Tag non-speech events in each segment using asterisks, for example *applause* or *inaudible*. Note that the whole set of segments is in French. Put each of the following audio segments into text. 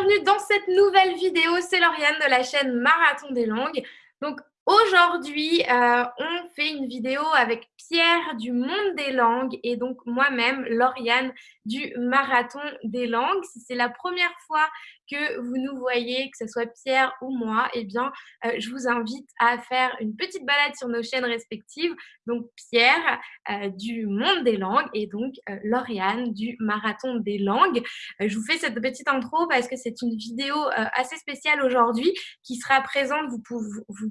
bienvenue dans cette nouvelle vidéo. C'est Lauriane de la chaîne Marathon des langues. Donc aujourd'hui, euh, on fait une vidéo avec Pierre du Monde des langues et donc moi-même, Lauriane du Marathon des langues. Si c'est la première fois que vous nous voyez, que ce soit Pierre ou moi, eh bien, euh, je vous invite à faire une petite balade sur nos chaînes respectives. Donc, Pierre euh, du Monde des langues et donc euh, Lauriane du Marathon des langues. je vous fais cette petite intro parce que c'est une vidéo assez spéciale aujourd'hui qui sera présente. Vous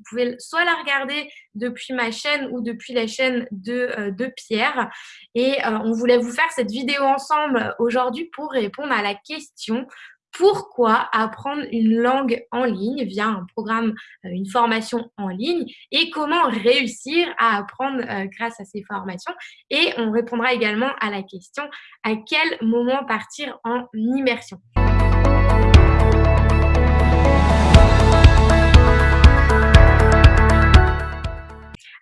pouvez, soit la regarder depuis ma chaîne ou depuis la chaîne de Pierre. Et on voulait vous faire cette vidéo ensemble aujourd'hui pour répondre à la question pourquoi apprendre une langue en ligne via un programme, euh, une formation en ligne et comment réussir à apprendre euh, grâce à ces formations. Et on répondra également à la question à quel moment partir en immersion?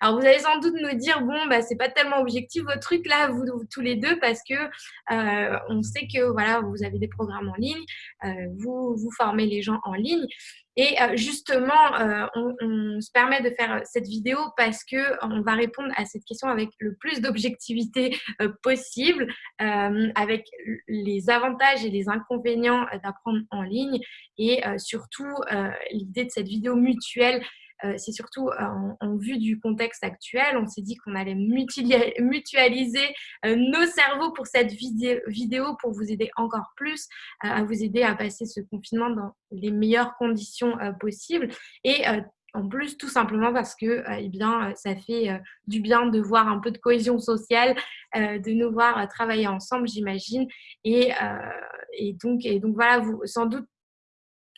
Alors, vous allez sans doute nous dire, bon, bah, c'est pas tellement objectif votre truc là, vous, tous les deux, parce que euh, on sait que voilà, vous avez des programmes en ligne, euh, vous, vous formez les gens en ligne. Et euh, justement, on, se permet de faire cette vidéo parce que on va répondre à cette question avec le plus d'objectivité possible, avec les avantages et les inconvénients d'apprendre en ligne et surtout l'idée de cette vidéo mutuelle c'est surtout euh, en, vue du contexte actuel. On s'est dit qu'on allait mutualiser euh, nos cerveaux pour cette vidéo pour vous aider encore plus, à vous aider à passer ce confinement dans les meilleures conditions possibles. Et en plus, tout simplement parce que eh bien, ça fait du bien de voir un peu de cohésion sociale, de nous voir travailler ensemble, j'imagine. Et, donc, voilà, sans doute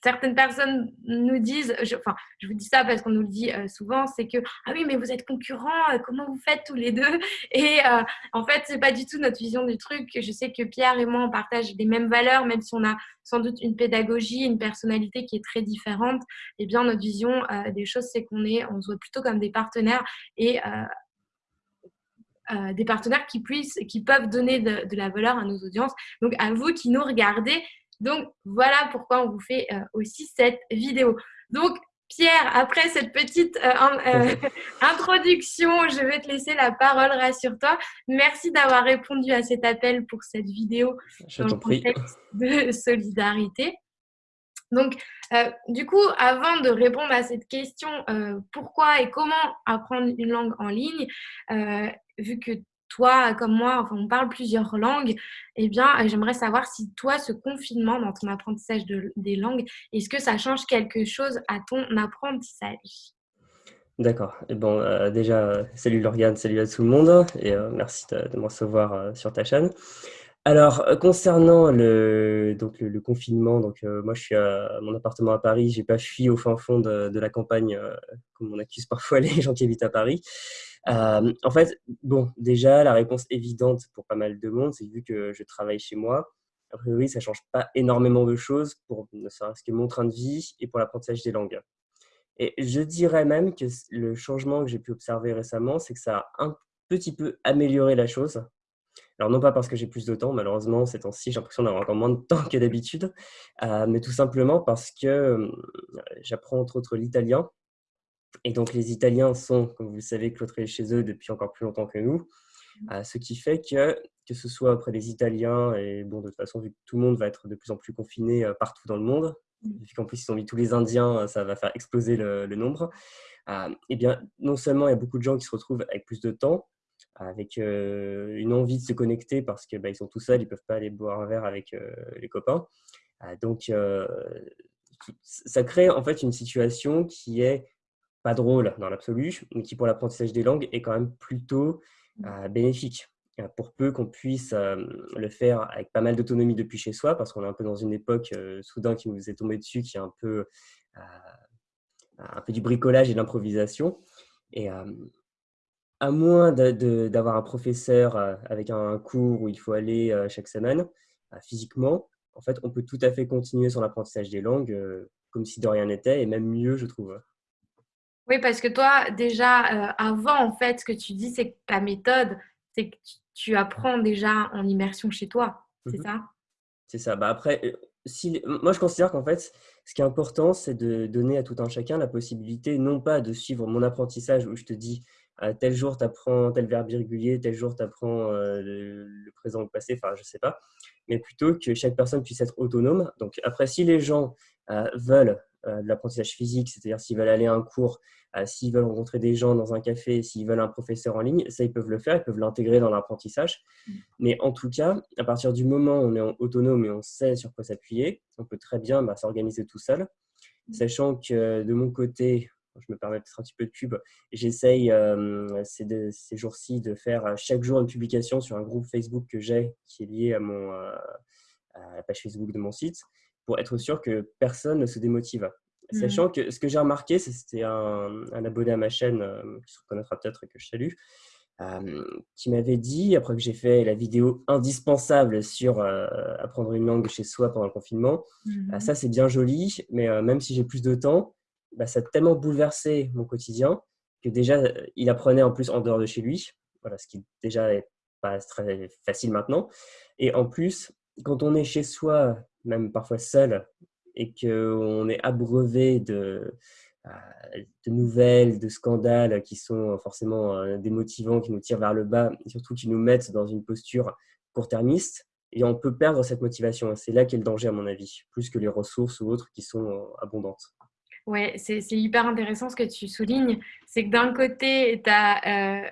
certaines personnes nous disent, je, enfin, je vous dis ça parce qu'on nous le dit euh, souvent, c'est que ah oui, mais vous êtes concurrents, euh, comment vous faites tous les deux? *laughs* Et euh, en fait, c'est pas du tout notre vision du truc. Je sais que Pierre et moi, on partage les mêmes valeurs, même si on a sans doute une pédagogie, une personnalité qui est très différente. Eh bien, notre vision des choses, c'est qu'on est, on se voit plutôt comme des partenaires et des partenaires qui puissent, qui peuvent donner de, la valeur à nos audiences. Donc, à vous qui nous regardez, donc, voilà pourquoi on vous fait euh, aussi cette vidéo. Donc, Pierre, après cette petite euh, euh, *laughs* introduction, je vais te laisser la parole, rassure-toi. Merci d'avoir répondu à cet appel pour cette vidéo je dans le contexte de *laughs* solidarité. Donc, du coup, avant de répondre à cette question, pourquoi et comment apprendre une langue en ligne, vu que toi, comme moi, on parle plusieurs langues, eh bien, euh, j'aimerais savoir si toi, ce confinement dans ton apprentissage des langues, est-ce que ça change quelque chose à ton apprentissage? D'accord. Bon, euh, déjà, salut Lauriane, salut à tout le monde, et euh, merci de, me recevoir sur ta chaîne. Alors, concernant le, donc, le, confinement, donc, moi je suis à mon appartement à Paris, j'ai pas fui au fin fond de, de la campagne, comme on accuse parfois *laughs* les gens qui habitent à Paris. Euh, en fait, bon, déjà, la réponse évidente pour pas mal de monde, c'est vu que je travaille chez moi, a priori, ça change pas énormément de choses pour ne serait-ce que mon train de vie et pour l'apprentissage des langues. Et je dirais même que le changement que j'ai pu observer récemment, c'est que ça a un petit peu amélioré la chose. Alors non pas parce que j'ai plus de temps, malheureusement, ces temps-ci, j'ai l'impression d'avoir encore moins de temps que d'habitude, euh, mais tout simplement parce que euh, j'apprends entre autres l'italien et donc, les Italiens sont, comme vous le savez, cloîtrés chez eux depuis encore plus longtemps que nous. Mmh. Euh, ce qui fait que, que ce soit auprès des Italiens, et bon, de toute façon, vu que tout le monde va être de plus en plus confiné euh, partout dans le monde, mmh. vu qu'en plus ils ont mis tous les Indiens, euh, ça va faire exploser le, nombre. eh bien, non seulement il y a beaucoup de gens qui se retrouvent avec plus de temps, avec une envie de se connecter parce qu'ils bah, sont tout seuls, ils ne peuvent pas aller boire un verre avec les copains. donc, ça crée en fait une situation qui est pas drôle dans l'absolu, mais qui pour l'apprentissage des langues est quand même plutôt mmh. euh, bénéfique. Euh, pour peu qu'on puisse euh, le faire avec pas mal d'autonomie depuis chez soi, parce qu'on est un peu dans une époque soudain qui nous est tombé dessus, qui est un peu, un peu du bricolage et de l'improvisation. Et à moins d'avoir un professeur avec un cours où il faut aller chaque semaine, physiquement, en fait, on peut tout à fait continuer son apprentissage des langues comme si de rien n'était, et même mieux, je trouve. Oui, parce que toi, déjà, euh, avant, en fait, ce que tu dis, c'est que ta méthode, c'est que tu apprends déjà en immersion chez toi. C'est mmh ça? C'est ça. Bah après, euh, si, moi, je considère qu'en fait, ce qui est important, c'est de donner à tout un chacun la possibilité, non pas de suivre mon apprentissage où je te dis, tel jour, tu apprends tel verbe irrégulier, tel jour, tu apprends le, présent ou le passé, enfin, je sais pas, mais plutôt que chaque personne puisse être autonome. Donc, après, si les gens veulent de l'apprentissage physique, c'est-à-dire s'ils veulent aller à un cours, s'ils veulent rencontrer des gens dans un café, s'ils veulent un professeur en ligne, ça, ils peuvent le faire, ils peuvent l'intégrer dans l'apprentissage. Mmh. Mais en tout cas, à partir du moment où on est autonome et on sait sur quoi s'appuyer, on peut très bien bah, s'organiser tout seul, mmh. sachant que de mon côté, je me permets peut-être un petit peu de pub, j'essaye ces, ces jours-ci de faire chaque jour une publication sur un groupe Facebook que j'ai qui est lié à, mon, à la page Facebook de mon site pour être sûr que personne ne se démotive. Mmh. Sachant que ce que j'ai remarqué, c'était un, abonné à ma chaîne, euh, qui se reconnaîtra peut-être que je salue, euh, qui m'avait dit, après que j'ai fait la vidéo indispensable sur euh, apprendre une langue chez soi pendant le confinement, mmh. ça c'est bien joli, mais même si j'ai plus de temps, bah, ça a tellement bouleversé mon quotidien que déjà, il apprenait en plus en dehors de chez lui, voilà, ce qui déjà est pas très facile maintenant. Et en plus, quand on est chez soi même parfois seul, et qu'on est abreuvé de, euh, de, nouvelles, de scandales qui sont forcément euh, démotivants, qui nous tirent vers le bas, et surtout qui nous mettent dans une posture court-termiste, et on peut perdre cette motivation. C'est là qu'est le danger, à mon avis, plus que les ressources ou autres qui sont euh, abondantes. Ouais, c'est hyper intéressant ce que tu soulignes. C'est que d'un côté, tu as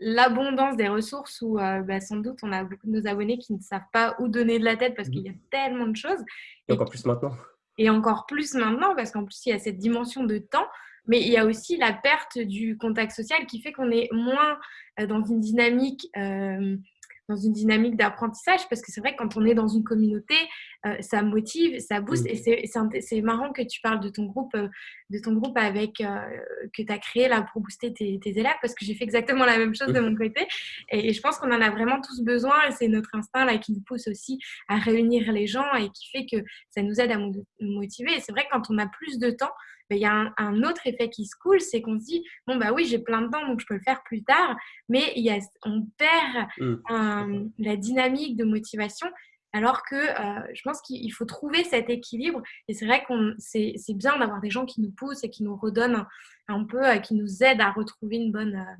l'abondance des ressources où euh, bah, sans doute on a beaucoup de nos abonnés qui ne savent pas où donner de la tête parce qu'il y a tellement de choses. Et, encore plus maintenant. Et encore plus maintenant parce qu'en plus il y a cette dimension de temps, mais il y a aussi la perte du contact social qui fait qu'on est moins euh, dans une dynamique euh, dans une dynamique d'apprentissage parce que c'est vrai que quand on est dans une communauté, euh, ça motive, ça booste. Et c'est marrant que tu parles de ton groupe, euh, de ton groupe avec, euh, que tu as créé là pour booster tes, élèves parce que j'ai fait exactement la même chose de mon côté. Et, je pense qu'on en a vraiment tous besoin et c'est notre instinct là qui nous pousse aussi à réunir les gens et qui fait que ça nous aide à nous motiver. Et c'est vrai que quand on a plus de temps, il y a un, autre effet qui se coule, c'est qu'on se dit, bon, bah oui, j'ai plein de temps, donc je peux le faire plus tard, mais il y a, on perd mmh. la dynamique de motivation. Alors que euh, je pense qu'il faut trouver cet équilibre. Et c'est vrai qu'on c'est, bien d'avoir des gens qui nous poussent et qui nous redonnent un, peu, euh, qui nous aident à retrouver une bonne, euh,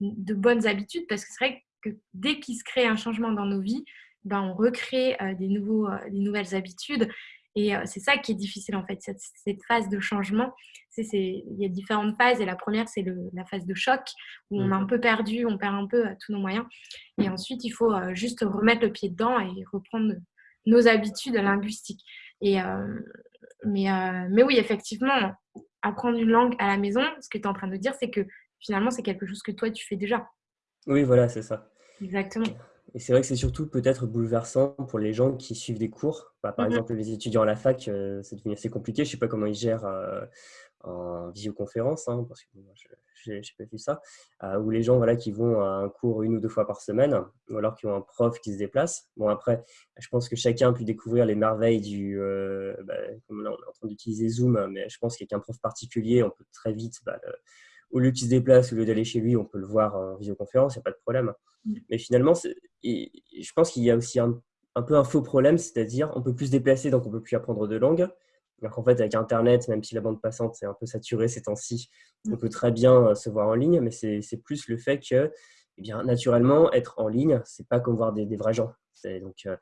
de bonnes habitudes. Parce que c'est vrai que dès qu'il se crée un changement dans nos vies, ben, on recrée des, nouveaux, des nouvelles habitudes. Et c'est ça qui est difficile en fait, cette, phase de changement. il y a différentes phases et la première, c'est la phase de choc où on est un mmh. peu perdu, on perd un peu tous nos moyens. Et ensuite, il faut juste remettre le pied dedans et reprendre nos habitudes linguistiques. Et, mais, mais oui, effectivement, apprendre une langue à la maison, ce que tu es en train de dire, c'est que finalement, c'est quelque chose que toi, tu fais déjà. Oui, voilà, c'est ça. Exactement. Et c'est vrai que c'est surtout peut-être bouleversant pour les gens qui suivent des cours. Bah, par mmh exemple, les étudiants à la fac, euh, c'est devenu assez compliqué. Je ne sais pas comment ils gèrent euh, en visioconférence, hein, parce que je n'ai pas vu ça. Euh, ou les gens voilà, qui vont à un cours une ou deux fois par semaine, ou alors qui ont un prof qui se déplace. Bon, après, je pense que chacun a pu découvrir les merveilles du. Bah, comme là, on est en train d'utiliser Zoom, mais je pense qu'avec un prof particulier, on peut très vite. Bah, au lieu qu'il se déplace, au lieu d'aller chez lui, on peut le voir en visioconférence, il n'y a pas de problème. Mmh. Mais finalement, je pense qu'il y a aussi un, peu un faux problème, c'est-à-dire on peut plus se déplacer, donc on peut plus apprendre de langue. Alors qu'en fait, avec Internet, même si la bande passante est un peu saturée ces temps-ci, on peut très bien euh, se voir en ligne, mais c'est plus le fait que, eh bien, naturellement, être en ligne, c'est pas comme voir des, vrais gens. Donc, euh,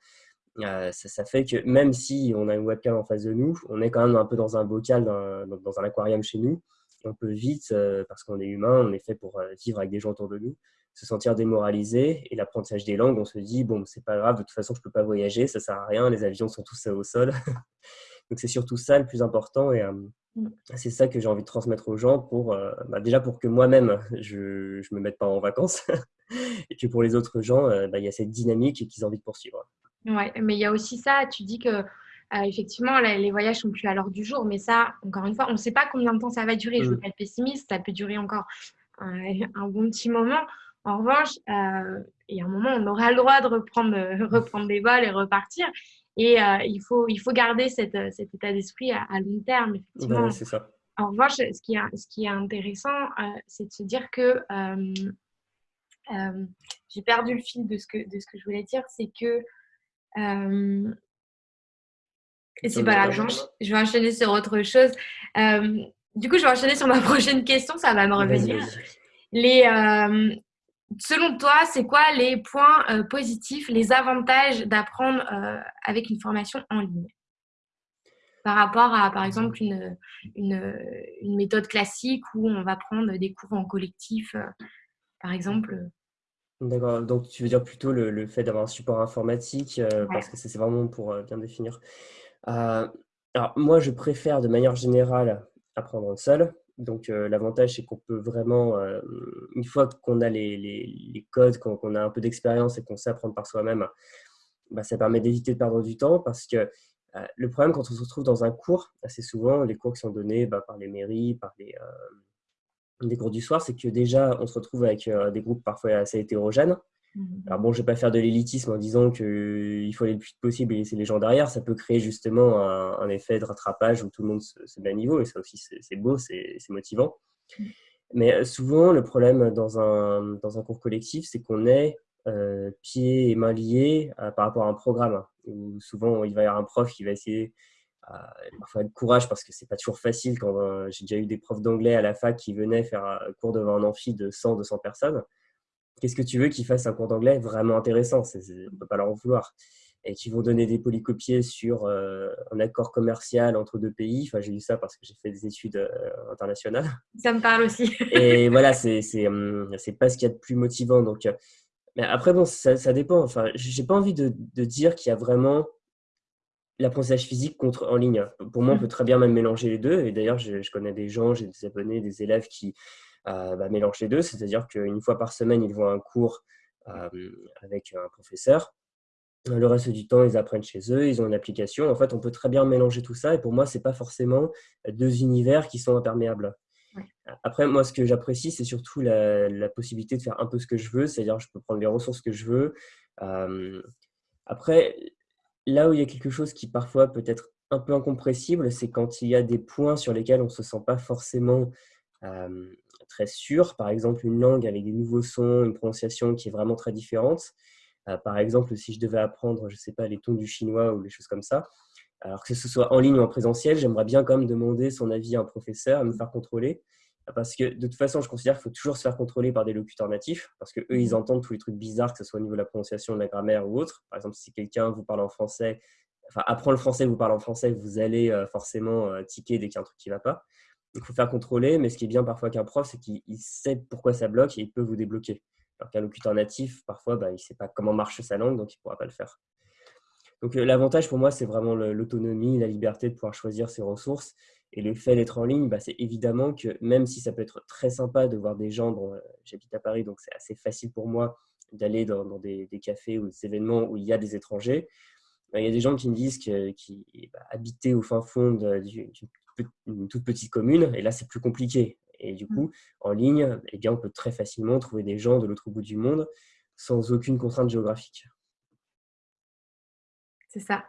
euh, ça, fait que même si on a une webcam en face de nous, on est quand même un peu dans un bocal, dans, dans un aquarium chez nous. On peut vite, parce qu'on est humain, on est fait pour vivre avec des gens autour de nous, se sentir démoralisé. Et l'apprentissage des langues, on se dit, bon, c'est pas grave, de toute façon, je peux pas voyager, ça sert à rien, les avions sont tous au sol. *laughs* Donc c'est surtout ça le plus important et euh, mm. c'est ça que j'ai envie de transmettre aux gens pour euh, bah, déjà pour que moi-même je ne me mette pas en vacances *laughs* et que pour les autres gens euh, bah, il y a cette dynamique qu'ils ont envie de poursuivre. Ouais, mais il y a aussi ça, tu dis que effectivement les voyages sont plus à l'heure du jour, mais ça encore une fois on ne sait pas combien de temps ça va durer. Je ne veux mm. pas être pessimiste, ça peut durer encore *laughs* un bon petit moment. En revanche, euh, il y a un moment, on aura le droit de reprendre, euh, *laughs* reprendre des vols et repartir. Et euh, il, faut, il faut garder cet état d'esprit à, long terme, effectivement. c'est ça. En revanche, ce qui est, ce qui est intéressant, c'est de se dire que j'ai perdu le fil de ce que, de ce que je voulais dire, c'est que Et c'est pas grave, je vais enchaîner sur autre chose. Euh, du coup, je vais enchaîner sur ma *laughs* prochaine question, ça va me revenir. Les, euh, selon toi, c'est quoi les points euh, positifs, les avantages d'apprendre avec une formation en ligne? Par rapport à, par exemple, une, une, une, méthode classique où on va prendre des cours en collectif, par exemple D'accord, donc tu veux dire plutôt le, le fait d'avoir un support informatique, parce que c'est vraiment pour bien définir. Euh, alors, moi, je préfère de manière générale apprendre seul. Donc, euh, l'avantage, c'est qu'on peut vraiment, euh, une fois qu'on a les, codes, qu'on a un peu d'expérience et qu'on sait apprendre par soi-même, bah, ça permet d'éviter de perdre du temps parce que le problème quand on se retrouve dans un cours, assez souvent, les cours qui sont donnés bah, par les mairies, par les, cours du soir, c'est que déjà, on se retrouve avec des groupes parfois assez hétérogènes. Mhm. Alors bon, je ne vais pas faire de l'élitisme en disant qu'il faut aller le plus vite possible et laisser les gens derrière. Ça peut créer justement un, effet de rattrapage où tout le monde se, met à niveau et ça aussi, c'est beau, c'est motivant. Mhm. Mais euh, souvent, le problème dans un, dans un cours collectif, c'est qu'on est euh, pieds et mains liés euh, par rapport à un programme. Où souvent, il va y avoir un prof qui va essayer parfois de courage parce que c'est pas toujours facile quand j'ai déjà eu des profs d'anglais à la fac qui venaient faire un cours devant un amphi de 100 200 personnes qu'est-ce que tu veux qu'ils fassent un cours d'anglais vraiment intéressant? On ne peut pas leur en vouloir. Et qui vont donner des polycopiés sur euh, un accord commercial entre deux pays. Enfin, j'ai lu ça parce que j'ai fait des études euh, internationales. Ça me parle aussi. *laughs* et voilà, c'est hum, c'est pas ce qu'il y a de plus motivant. Donc, euh, mais après, bon, ça, ça dépend. Enfin, j'ai pas envie de, de dire qu'il y a vraiment l'apprentissage physique contre en ligne. Pour moi, on mmh. peut très bien même mélanger les deux. Et d'ailleurs, je, je, connais des gens, j'ai des abonnés, des élèves qui euh, bah, mélange les deux, c'est-à-dire qu'une fois par semaine, ils vont à un cours euh, avec un professeur. Le reste du temps, ils apprennent chez eux, ils ont une application. En fait, on peut très bien mélanger tout ça. Et pour moi, ce n'est pas forcément deux univers qui sont imperméables. Après, moi, ce que j'apprécie, c'est surtout la, possibilité de faire un peu ce que je veux, c'est-à-dire je peux prendre les ressources que je veux. Euh, après, là où il y a quelque chose qui parfois peut être un peu incompressible, c'est quand il y a des points sur lesquels on ne se sent pas forcément très sûr. Par exemple, une langue avec des nouveaux sons, une prononciation qui est vraiment très différente. Euh, par exemple, si je devais apprendre, je ne sais pas, les tons du chinois ou les choses comme ça, alors que ce soit en ligne ou en présentiel, j'aimerais bien quand même demander son avis à un professeur, à me faire contrôler. Parce que de toute façon, je considère qu'il faut toujours se faire contrôler par des locuteurs natifs, parce qu'eux, ils mmh. entendent tous les trucs bizarres, que ce soit au niveau de la prononciation, de la grammaire ou autre. Par exemple, si quelqu'un vous parle en français, enfin apprend le français, vous parle en français, vous allez euh, forcément euh, tiquer dès qu'il y a un truc qui ne va pas il faut faire contrôler, mais ce qui est bien parfois qu'un prof, c'est qu'il sait pourquoi ça bloque et il peut vous débloquer. Alors qu'un locuteur natif, parfois, bah, il ne sait pas comment marche sa langue, donc il ne pourra pas le faire. Donc euh, l'avantage pour moi, c'est vraiment l'autonomie, la liberté de pouvoir choisir ses ressources. Et le fait d'être en ligne, bah, c'est évidemment que même si ça peut être très sympa de voir des gens, bon, euh, j'habite à Paris, donc c'est assez facile pour moi d'aller dans, des, cafés ou des événements où il y a des étrangers. Il y a des gens qui me disent qu'ils bah, au fin fond d'une une toute petite commune, et là, c'est plus compliqué. Et du mmh. coup, en ligne, eh bien, on peut très facilement trouver des gens de l'autre bout du monde sans aucune contrainte géographique. C'est ça.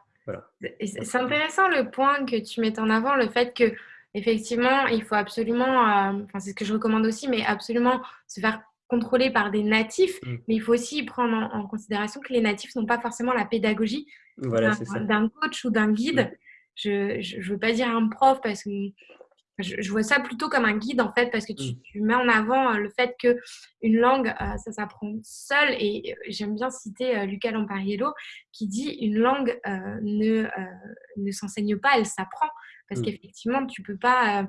C'est intéressant le point que tu mets en avant, le fait que effectivement, il faut absolument, euh, enfin c'est ce que je recommande aussi, mais absolument se faire contrôler par des natifs, mmh. mais il faut aussi prendre en, considération que les natifs n'ont pas forcément la pédagogie d'un coach ou d'un guide. Je ne veux pas dire un prof parce que je, vois ça plutôt comme un guide en fait parce que tu, mm. mets en avant euh, le fait que une langue euh, ça s'apprend seul et euh, j'aime bien citer Luca Lampariello qui dit une langue ne, ne s'enseigne pas elle s'apprend parce mm. qu'effectivement tu peux pas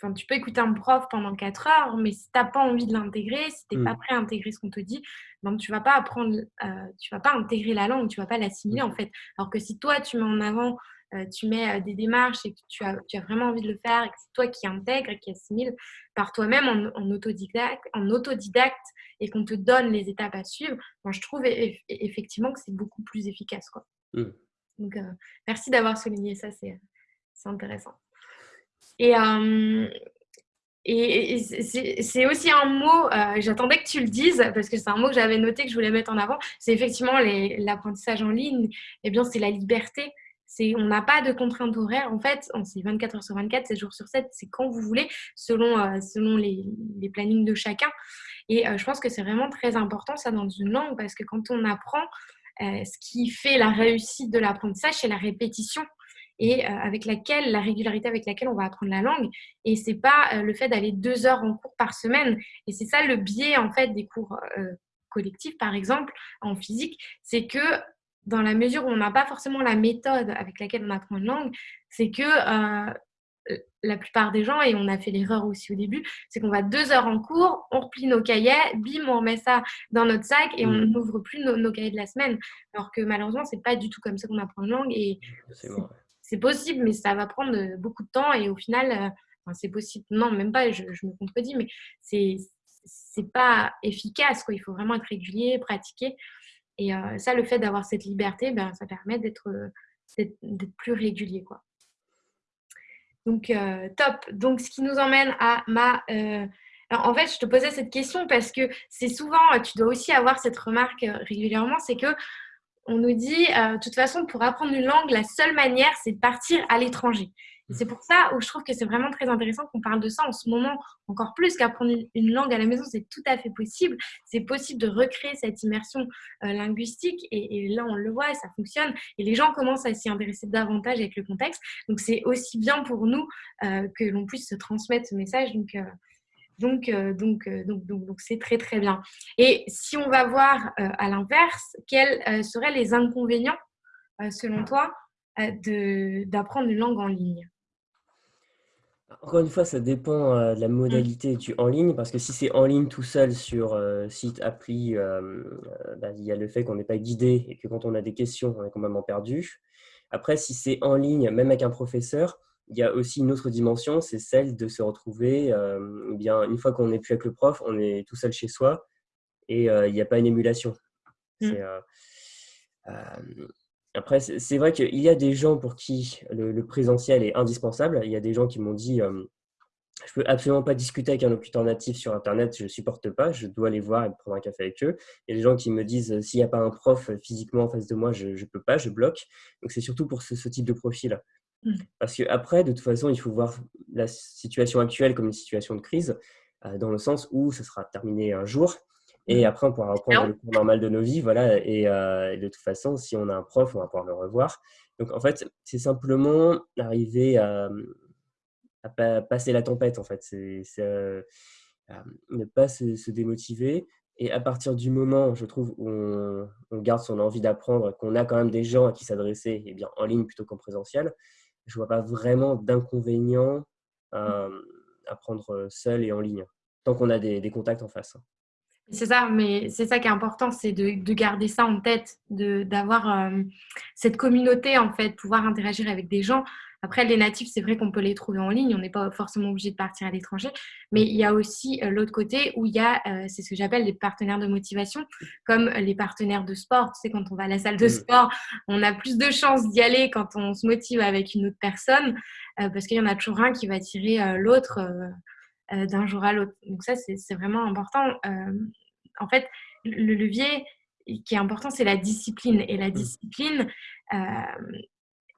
Enfin, tu peux écouter un prof pendant 4 heures, mais si tu n'as pas envie de l'intégrer, si tu n'es pas mm. prêt à intégrer ce qu'on te dit, donc tu vas pas apprendre, euh, tu vas pas intégrer la langue, tu vas pas l'assimiler en fait. Alors que si toi tu mets en avant, euh, tu mets euh, des démarches et que tu as, tu as vraiment envie de le faire et que c'est toi qui intègre et qui assimile par toi-même en, autodidacte, en autodidacte et qu'on te donne les étapes à suivre, moi je trouve effectivement que c'est beaucoup plus efficace. Quoi. Mm. Donc merci d'avoir souligné ça, c'est intéressant. Et, et c'est aussi un mot, euh, j'attendais que tu le dises, parce que c'est un mot que j'avais noté, que je voulais mettre en avant, c'est effectivement l'apprentissage en ligne, eh bien c'est la liberté. On n'a pas de contraintes horaires, en fait, c'est 24 heures sur 24, 7 jours sur 7, c'est quand vous voulez, selon, euh, selon les, les, plannings de chacun. Et euh, je pense que c'est vraiment très important ça dans une langue, parce que quand on apprend, ce qui fait la réussite de l'apprentissage, c'est la répétition et avec laquelle, la régularité avec laquelle on va apprendre la langue. Et c'est pas le fait d'aller deux heures en cours par semaine. Et c'est ça le biais en fait des cours collectifs, par exemple, en physique, c'est que dans la mesure où on n'a pas forcément la méthode avec laquelle on apprend une langue, c'est que la plupart des gens, et on a fait l'erreur aussi au début, c'est qu'on va deux heures en cours, on replie nos cahiers, bim, on remet ça dans notre sac et on mmh. n'ouvre plus nos, cahiers de la semaine. Alors que malheureusement, c'est pas du tout comme ça qu'on apprend une langue et c'est possible, mais ça va prendre beaucoup de temps et au final, euh, c'est possible. Non, même pas, je, me contredis, mais c'est c'est pas efficace. Il faut vraiment être régulier, pratiquer. Et euh, ça, le fait d'avoir cette liberté, ben, ça permet d'être plus régulier. Quoi. Donc, euh, top. Donc, ce qui nous emmène à ma... Euh, en fait, je te posais cette question parce que c'est souvent, tu dois aussi avoir cette remarque euh, régulièrement, c'est que on nous dit, de toute façon, pour apprendre une langue, la seule manière, c'est de partir à l'étranger. C'est pour ça où je trouve que c'est vraiment très intéressant qu'on parle de ça en ce moment, encore plus qu'apprendre une langue à la maison, c'est tout à fait possible. C'est possible de recréer cette immersion euh, linguistique et, là, on le voit, ça fonctionne. Et les gens commencent à s'y intéresser davantage avec le contexte. Donc, c'est aussi bien pour nous euh, que l'on puisse se transmettre ce message. Donc, euh, donc, donc, donc, donc, donc, c'est très, très bien. Et si on va voir à l'inverse, quels seraient les inconvénients, selon toi, d'apprendre une langue en ligne? Encore une fois, ça dépend euh, de la mmh. modalité du en ligne, parce que si c'est en ligne tout seul sur euh, site, appli, euh, bah, il y a le fait qu'on n'est pas guidé et que quand on a des questions, on est complètement perdu. Après, si c'est en ligne, même avec un professeur, il y a aussi une autre dimension, c'est celle de se retrouver, eh bien, une fois qu'on n'est plus avec le prof, on est tout seul chez soi et il n'y a pas une émulation. Mmh. Après, c'est vrai qu'il y a des gens pour qui le, présentiel est indispensable. Il y a des gens qui m'ont dit euh, je peux absolument pas discuter avec un locuteur natif sur Internet, je ne supporte pas, je dois aller voir et prendre un café avec eux. Il y a des gens qui me disent s'il n'y a pas un prof physiquement en face de moi, je ne peux pas, je bloque. Donc c'est surtout pour ce, type de profil. Mmh. Parce qu'après, de toute façon, il faut voir la situation actuelle comme une situation de crise, euh, dans le sens où ça sera terminé un jour et mmh. après, on pourra reprendre le cours normal de nos vies. Voilà. Euh, et, de toute façon, si on a un prof, on va pouvoir le revoir. Donc, en fait, c'est simplement arriver à, passer la tempête, en fait. C'est euh, ne pas se, démotiver. Et à partir du moment, je trouve, où on, garde son envie d'apprendre, qu'on a quand même des gens à qui s'adresser, eh bien, en ligne plutôt qu'en présentiel, je ne vois pas vraiment d'inconvénient à, apprendre seul et en ligne, tant qu'on a des contacts en face. C'est ça, mais c'est ça qui est important, c'est de, garder ça en tête, d'avoir euh, cette communauté, en fait, pouvoir interagir avec des gens. Après, les natifs, c'est vrai qu'on peut les trouver en ligne, on n'est pas forcément obligé de partir à l'étranger, mais il y a aussi euh, l'autre côté où il y a, euh, c'est ce que j'appelle les partenaires de motivation, comme les partenaires de sport. Tu sais, quand on va à la salle de sport, on a plus de chances d'y aller quand on se motive avec une autre personne, parce qu'il y en a toujours un qui va tirer l'autre euh, d'un jour à l'autre. Donc ça, c'est vraiment important. Euh, en fait, le levier qui est important, c'est la discipline. Et la mmh. discipline, euh,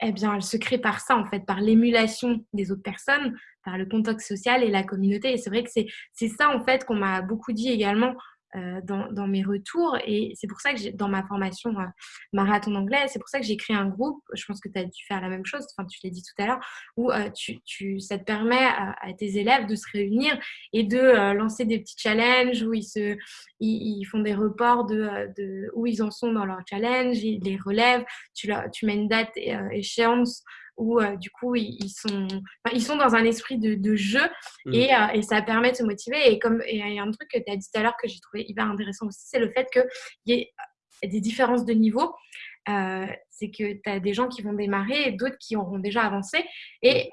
eh bien, elle se crée par ça, en fait, par l'émulation des autres personnes, par le contact social et la communauté. Et c'est vrai que c'est ça, en fait, qu'on m'a beaucoup dit également euh, dans, mes retours. Et c'est pour ça que dans ma formation euh, marathon anglais, c'est pour ça que j'ai créé un groupe. Je pense que tu as dû faire la même chose, enfin, tu l'as dit tout à l'heure, où euh, tu, tu, ça te permet à, tes élèves de se réunir et de lancer des petits challenges où ils, se, ils, font des reports de, de, où ils en sont dans leur challenge, ils les relèvent, tu, tu mets une date échéance où euh, du coup ils, sont, ils sont dans un esprit de, jeu mm. et, euh, et, ça permet de se motiver. Et comme il y a un truc que tu as dit tout à l'heure que j'ai trouvé hyper intéressant aussi, c'est le fait qu'il y ait des différences de niveau. Euh, c'est que tu as des gens qui vont démarrer et d'autres qui auront déjà avancé. Et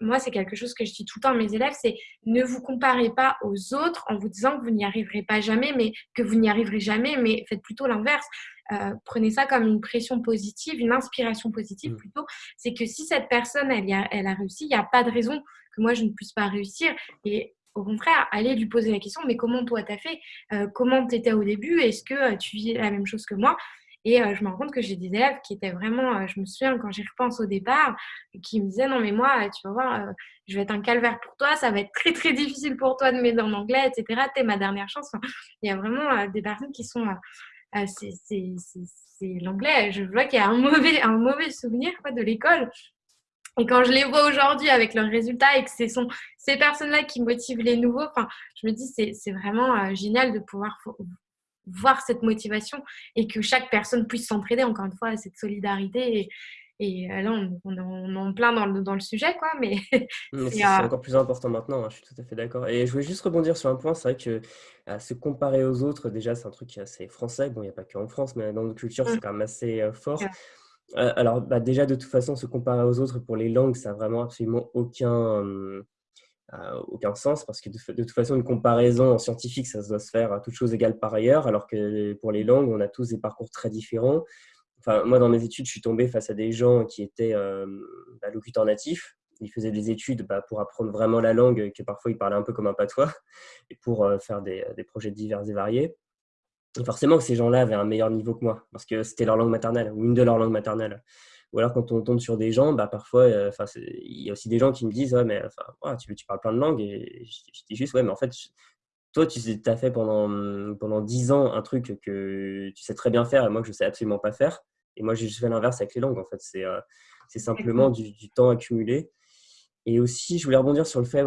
moi, c'est quelque chose que je dis tout le temps à mes élèves, c'est ne vous comparez pas aux autres en vous disant que vous n'y arriverez pas jamais, mais que vous n'y arriverez jamais, mais faites plutôt l'inverse. Euh, prenez ça comme une pression positive, une inspiration positive mm. plutôt. C'est que si cette personne, elle, a, elle a réussi, il n'y a pas de raison que moi, je ne puisse pas réussir. Et au contraire, allez lui poser la question, mais comment toi, tu as fait? Euh, Comment tu étais au début? Est-ce que euh, tu vis la même chose que moi? Et je me rends compte que j'ai des élèves qui étaient vraiment, je me souviens quand j'y repense au départ, qui me disaient non mais moi, tu vas voir, je vais être un calvaire pour toi, ça va être très très difficile pour toi de m'aider en anglais, etc. T'es ma dernière chance. il y a vraiment des personnes qui sont c'est l'anglais. Je vois qu'il y a un mauvais, un mauvais souvenir de l'école. Et quand je les vois aujourd'hui avec leurs résultats et que ce sont ces personnes-là qui motivent les nouveaux, je me dis c'est vraiment génial de pouvoir voir cette motivation et que chaque personne puisse s'entraider, encore une fois, cette solidarité. Et, et euh, là, on, est en plein dans le, dans le sujet, quoi. Mais *laughs* c'est euh, encore plus important maintenant, hein, je suis tout à fait d'accord. Et je voulais juste rebondir sur un point, c'est vrai que euh, se comparer aux autres, déjà, c'est un truc assez français. Bon, il n'y a pas que en France, mais dans notre culture, c'est mmh. quand même assez fort. alors, bah, déjà, de toute façon, se comparer aux autres pour les langues, ça n'a vraiment absolument aucun, aucun sens parce que de, toute façon, une comparaison en scientifique, ça doit se faire à toute chose égale par ailleurs, alors que pour les langues, on a tous des parcours très différents. Enfin, moi, dans mes études, je suis tombé face à des gens qui étaient euh, bah, locuteurs natifs. Ils faisaient des études bah, pour apprendre vraiment la langue, que parfois ils parlaient un peu comme un patois, *laughs* et pour euh, faire des, projets divers et variés. Et forcément ces gens-là avaient un meilleur niveau que moi, parce que c'était leur langue maternelle, ou une de leurs langues maternelles. Ou alors quand on tombe sur des gens, bah, parfois, euh, il y a aussi des gens qui me disent ouais, mais enfin, tu, tu, parles plein de langues. Et je, dis juste ouais, mais en fait, toi, tu as fait pendant, pendant 10 ans un truc que tu sais très bien faire et moi que je sais absolument pas faire. Et moi, j'ai juste fait l'inverse avec les langues. En fait, c'est euh, simplement du, temps accumulé. Et aussi, je voulais rebondir sur le fait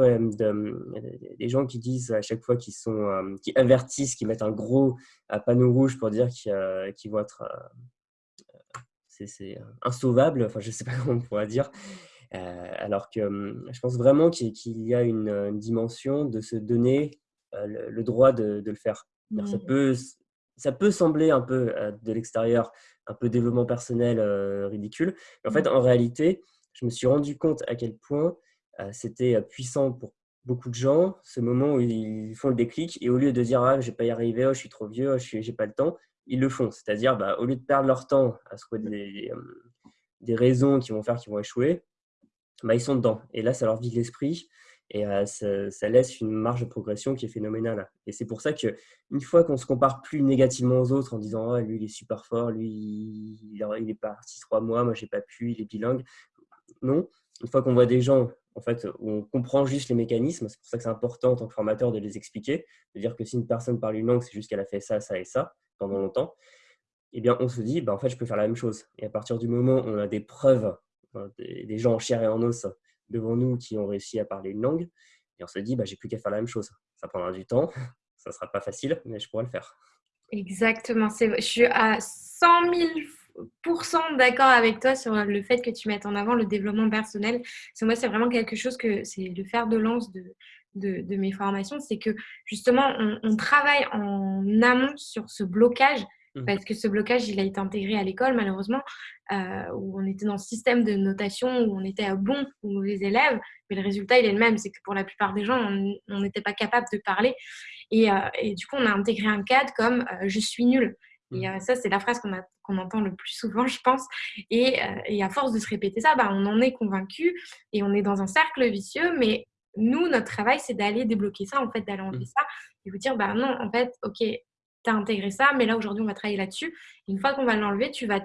des gens qui disent à chaque fois qu'ils sont, euh, qui avertissent, qui mettent un gros panneau rouge pour dire qu'ils vont être c'est insauvable, enfin je ne sais pas *laughs* comment on pourrait dire, euh, alors que je pense vraiment qu'il y a une, dimension de se donner euh, le, droit de, le faire. Ça, mmh. peut, ça peut sembler un peu euh, de l'extérieur, un peu développement personnel ridicule, mais en fait mmh. en réalité, je me suis rendu compte à quel point c'était puissant pour beaucoup de gens, ce moment où ils font le déclic, et au lieu de dire ah, je vais pas y arriver, oh, je suis trop vieux, oh, je n'ai pas le temps, ils le font. C'est-à-dire, bah, au lieu de perdre leur temps à trouver des, euh, des raisons qui vont faire qu'ils vont échouer, bah, ils sont dedans. Et là, ça leur vide l'esprit et euh, ça, laisse une marge de progression qui est phénoménale. Et c'est pour ça que une fois qu'on se compare plus négativement aux autres en disant oh, lui il est super fort, lui il, est parti trois mois, moi j'ai pas pu, il est bilingue. Non, une fois qu'on voit des gens en fait où on comprend juste les mécanismes, c'est pour ça que c'est important en tant que formateur de les expliquer, de dire que si une personne parle une langue, c'est juste qu'elle a fait ça, ça et ça pendant longtemps, eh bien, on se dit, bah, en fait, je peux faire la même chose. Et à partir du moment où on a des preuves, des, gens en chair et en os devant nous qui ont réussi à parler une langue, et on se dit, bah, j'ai plus qu'à faire la même chose. Ça prendra du temps, *laughs* ça ne sera pas facile, mais je pourrai le faire. Exactement. Je suis à 100 000% d'accord avec toi sur le fait que tu mettes en avant le développement personnel. moi, c'est vraiment quelque chose que c'est le fer de lance de, de, mes formations, c'est que justement, on, travaille en amont sur ce blocage, mmh. parce que ce blocage, il a été intégré à l'école, malheureusement, euh, où on était dans ce système de notation, où on était à bon ou mauvais élèves, mais le résultat, il est le même, c'est que pour la plupart des gens, on n'était pas capable de parler. Et, euh, du coup, on a intégré un cadre comme euh, je suis nul. Et mmh. ça, c'est la phrase qu'on entend le plus souvent, je pense. Et, à force de se répéter ça, bah, on en est convaincu et on est dans un cercle vicieux, mais nous, notre travail, c'est d'aller débloquer ça, en fait, d'aller enlever mmh. ça et vous dire, bah non, en fait, ok, tu as intégré ça, mais là, aujourd'hui, on va travailler là-dessus. Une fois qu'on va l'enlever, tu vas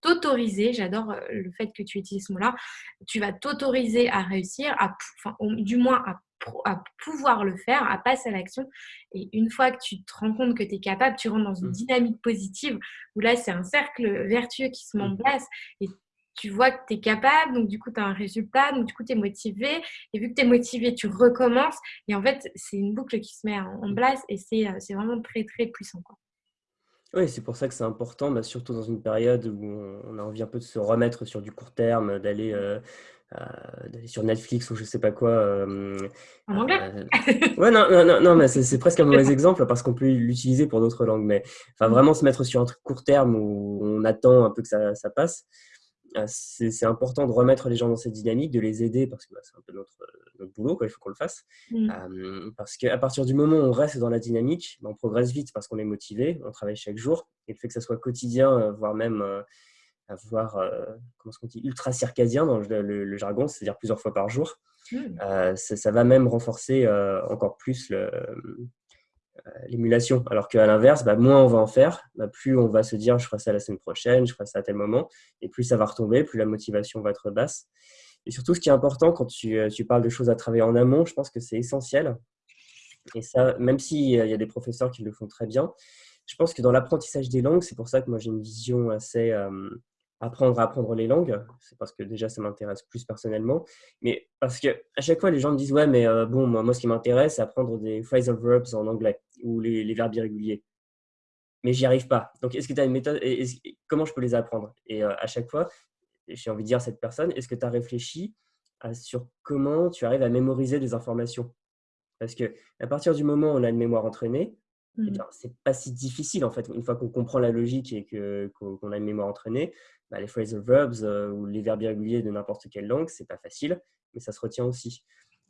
t'autoriser, j'adore euh, le fait que tu utilises ce mot-là, tu vas t'autoriser à réussir, à, enfin, du moins à, à, pouvoir le faire, à passer à l'action. Et une fois que tu te rends compte que tu es capable, tu rentres dans une mmh. dynamique positive où là, c'est un cercle vertueux qui se met en mmh. place et tu vois que tu es capable, donc du coup, tu as un résultat, donc du coup, tu es motivé. Et vu que tu es motivé, tu recommences. Et en fait, c'est une boucle qui se met en place et c'est euh, vraiment très, très puissant. Quoi. Oui, c'est pour ça que c'est important, bah, surtout dans une période où on a envie un peu de se remettre sur du court terme, d'aller euh, euh, sur Netflix ou je sais pas quoi. en anglais *laughs* Ouais, non, non, non, non mais c'est presque un mauvais exemple parce qu'on peut l'utiliser pour d'autres langues. Mais enfin, mmh. vraiment se mettre sur un truc court terme où on attend un peu que ça, ça passe. Ah, c'est important de remettre les gens dans cette dynamique, de les aider parce que bah, c'est un peu notre, notre boulot, quoi, il faut qu'on le fasse. Mmh. parce qu'à partir du moment où on reste dans la dynamique, bah, on progresse vite parce qu'on est motivé, on travaille chaque jour. Et le fait que ça soit quotidien, euh, voire même euh, avoir, euh, comment qu'on dit, ultra circadien dans le, jargon, c'est-à-dire plusieurs fois par jour, mmh. ça, va même renforcer encore plus le, euh, l'émulation. Alors qu'à l'inverse, bah, moins on va en faire, bah, plus on va se dire je ferai ça la semaine prochaine, je ferai ça à tel moment, et plus ça va retomber, plus la motivation va être basse. Et surtout, ce qui est important quand tu, euh, tu parles de choses à travailler en amont, je pense que c'est essentiel. Et ça, même s'il y a des professeurs qui le font très bien, je pense que dans l'apprentissage des langues, c'est pour ça que moi j'ai une vision assez apprendre à apprendre les langues. C'est parce que déjà ça m'intéresse plus personnellement. Mais parce que à chaque fois les gens me disent ouais mais bon moi, moi ce qui m'intéresse c'est apprendre des phrasal verbs en anglais ou les, les verbes irréguliers. Mais j'y arrive pas. Donc est-ce que tu as une méthode et comment je peux les apprendre? Et à chaque fois j'ai envie de dire à cette personne est-ce que tu as réfléchi sur comment tu arrives à mémoriser des informations? Parce que à partir du moment où on a une mémoire entraînée, ce eh mmh. c'est pas si difficile en fait. Une fois qu'on comprend la logique et qu'on a une mémoire entraînée, bah, les phrasal verbs euh, ou les verbes irréguliers de n'importe quelle langue, c'est pas facile, mais ça se retient aussi.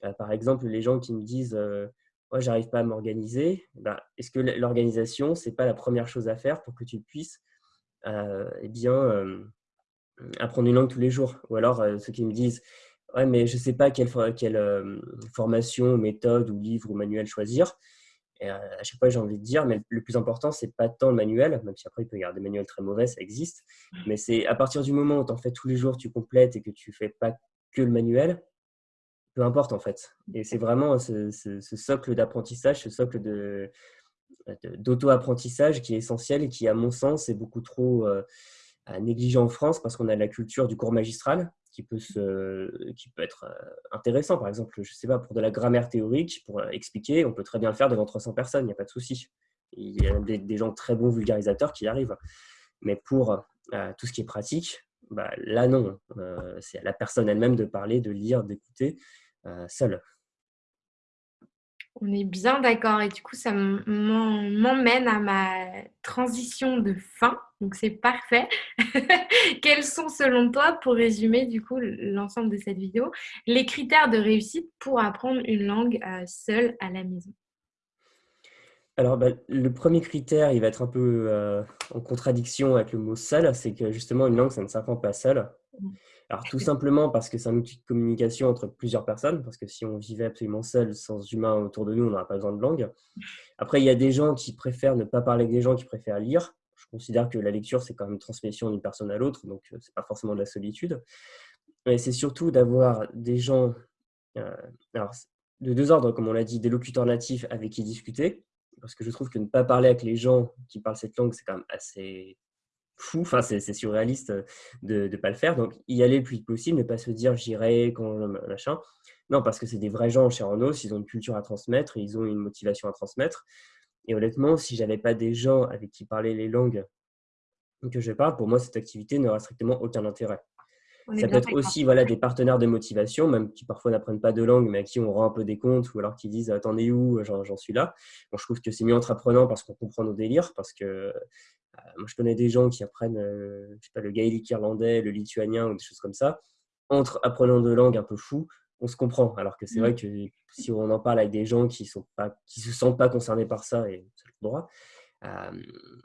Euh, par exemple, les gens qui me disent euh, moi, j'arrive pas à m'organiser, bah, est-ce que l'organisation, c'est pas la première chose à faire pour que tu puisses eh bien, apprendre une langue tous les jours? Ou alors, ceux qui me disent ouais, mais je sais pas quelle, quelle formation, méthode ou livre ou manuel choisir. Et à chaque fois, j'ai envie de dire, mais le plus important, c'est pas tant le manuel, même si après, il peut y avoir des manuels très mauvais, ça existe. Mais c'est à partir du moment où tu en fais tous les jours, tu complètes et que tu fais pas que le manuel, peu importe en fait. Et c'est vraiment ce, socle d'apprentissage, ce socle d'auto-apprentissage qui est essentiel et qui, à mon sens, est beaucoup trop euh, négligé en France parce qu'on a la culture du cours magistral qui peut, se, qui peut être euh, intéressant. Par exemple, je sais pas, pour de la grammaire théorique, pour euh, expliquer, on peut très bien le faire devant 300 personnes, il n'y a pas de souci. Il y a des, gens très bons vulgarisateurs qui y arrivent. Mais pour euh, tout ce qui est pratique, bah, là non. c'est à la personne elle-même de parler, de lire, d'écouter seule. On est bien d'accord. Et du coup, ça m'emmène à ma transition de fin. Donc, c'est parfait. *laughs* Quels sont, selon toi, pour résumer du coup l'ensemble de cette vidéo, les critères de réussite pour apprendre une langue euh, seule à la maison? Alors, bah, le premier critère, il va être un peu euh, en contradiction avec le mot seul, c'est que justement, une langue, ça ne s'apprend pas seul. Alors tout simplement parce que c'est un outil de communication entre plusieurs personnes, parce que si on vivait absolument seul, sans humain autour de nous, on n'aurait pas besoin de langue. Après, il y a des gens qui préfèrent ne pas parler avec des gens qui préfèrent lire. Je considère que la lecture, c'est quand même une transmission d'une personne à l'autre, donc euh, ce n'est pas forcément de la solitude. Mais c'est surtout d'avoir des gens, euh, alors, de deux ordres, comme on l'a dit, des locuteurs natifs avec qui discuter, parce que je trouve que ne pas parler avec les gens qui parlent cette langue, c'est quand même assez fou, enfin c'est surréaliste euh, de ne pas le faire. Donc y aller le plus vite possible, ne pas se dire j'irai quand machin. Non, parce que c'est des vrais gens chez Renault, ils ont une culture à transmettre, ils ont une motivation à transmettre. Et honnêtement, si j'avais pas des gens avec qui parler les langues que je parle, pour moi cette activité n'aurait strictement aucun intérêt. Ça peut être aussi voilà, des partenaires de motivation, même qui parfois n'apprennent pas de langue, mais à qui on rend un peu des comptes, ou alors qui disent Attendez où? J'en suis là. Bon, je trouve que c'est mieux entre apprenants parce qu'on comprend nos délires, parce que euh, moi, je connais des gens qui apprennent euh, je sais pas, le gaélique irlandais, le lituanien ou des choses comme ça. Entre apprenants de langue un peu fous, on se comprend. Alors que c'est mm. vrai que si on en parle avec des gens qui ne se sentent pas concernés par ça, et c'est le droit, euh,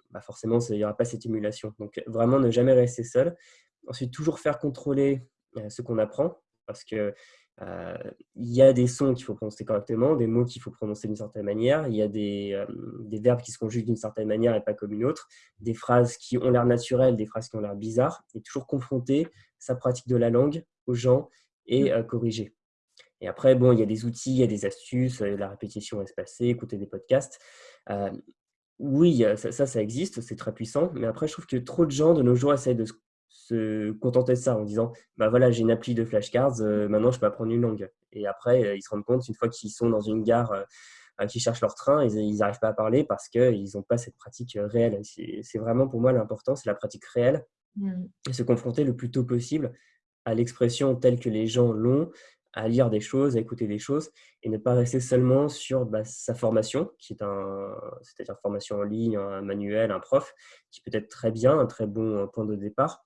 bah forcément, il n'y aura pas cette émulation. Donc, vraiment, ne jamais rester seul. Ensuite, toujours faire contrôler ce qu'on apprend, parce que euh, il y a des sons qu'il faut prononcer correctement, des mots qu'il faut prononcer d'une certaine manière, il y a des, euh, des verbes qui se conjuguent d'une certaine manière et pas comme une autre, des phrases qui ont l'air naturelles, des phrases qui ont l'air bizarres, et toujours confronter sa pratique de la langue aux gens et mmh. euh, corriger. Et après, bon, il y a des outils, il y a des astuces, la répétition espacée, écouter des podcasts. oui, ça, ça, ça existe, c'est très puissant, mais après, je trouve que trop de gens de nos jours essayent de se se contenter de ça en disant bah voilà j'ai une appli de flashcards euh, maintenant je peux apprendre une langue. Et après euh, ils se rendent compte une fois qu'ils sont dans une gare euh, qui cherchent leur train ils n'arrivent pas à parler parce qu'ils n'ont pas cette pratique réelle. C'est vraiment pour moi l'important c'est la pratique réelle. Mmh. et se confronter le plus tôt possible à l'expression telle que les gens l'ont à lire des choses, à écouter des choses et ne pas rester seulement sur bah, sa formation, qui est un, c'est-à-dire formation en ligne, un manuel, un prof, qui peut être très bien, un très bon point de départ,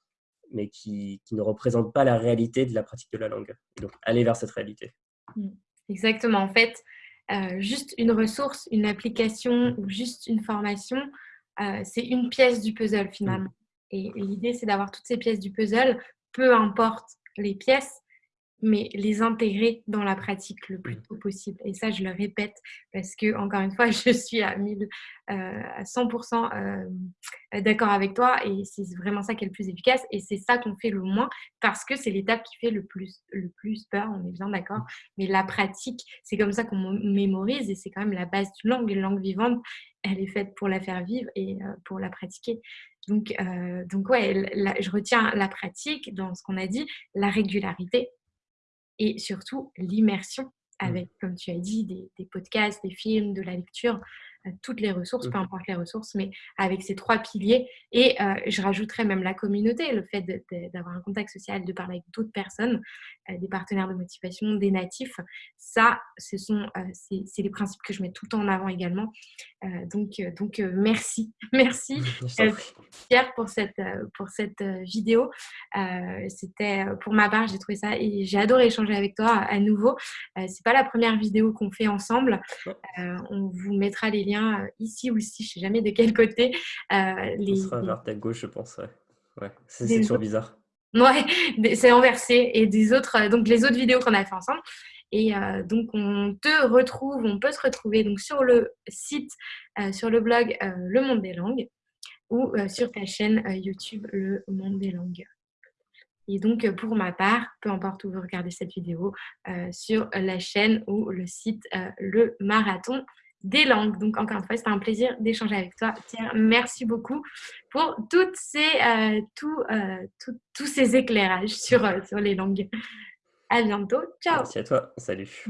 mais qui, ne représente pas la réalité de la pratique de la langue. donc, aller vers cette réalité. Mmh. Exactement. En fait, euh, juste une ressource, une application ou juste une formation, euh, c'est une pièce du puzzle finalement. Mmh. Et, l'idée, c'est d'avoir toutes ces pièces du puzzle, peu importe les pièces, mais les intégrer dans la pratique le plus tôt possible. Et ça, je le répète parce que, encore une fois, *laughs* je suis à, 1000, euh, à 100% euh, d'accord avec toi et c'est vraiment ça qui est le plus efficace et c'est ça qu'on fait le moins parce que c'est l'étape qui fait le plus, le plus peur, on est bien d'accord. Mais la pratique, c'est comme ça qu'on mémorise et c'est quand même la base d'une langue. Une langue vivante, elle est faite pour la faire vivre et euh, pour la pratiquer. Donc, donc ouais, je retiens la pratique dans ce qu'on a dit, la régularité, et surtout l'immersion mmh. avec, comme tu as dit, des, des, podcasts, des films, de la lecture, toutes les ressources, peu importe les ressources, mais avec ces trois piliers. Et euh, je rajouterais même la communauté, le fait d'avoir un contact social, de parler avec d'autres personnes, euh, des partenaires de motivation, des natifs. Ça, ce sont, euh, c'est les principes que je mets tout le temps en avant également. donc, donc merci, *laughs* merci Pierre pour cette, pour cette vidéo. C'était pour ma part, j'ai trouvé ça et j'ai adoré échanger avec toi à nouveau. c'est pas la première vidéo qu'on fait ensemble. on vous mettra les liens euh, ici ou ici, je ne sais jamais de quel côté. Euh, les, Ça sera vers ta gauche, je pense. Ouais, ouais. c'est toujours bizarre. Ouais, *laughs* c'est inversé. Et des autres, euh, donc les autres vidéos qu'on a fait ensemble. Et donc, on te retrouve, on peut se retrouver donc, sur le site, sur le blog Le Monde des Langues ou sur ta chaîne YouTube Le Monde des Langues. Et donc, pour ma part, peu importe où vous regardez cette vidéo, sur la chaîne ou le site Le Marathon des langues. Donc, encore une fois, c'était un plaisir d'échanger avec toi. Tiens, merci beaucoup pour euh, euh, tous ces éclairages sur, euh, sur les langues. À bientôt. Ciao. Merci à toi. Salut.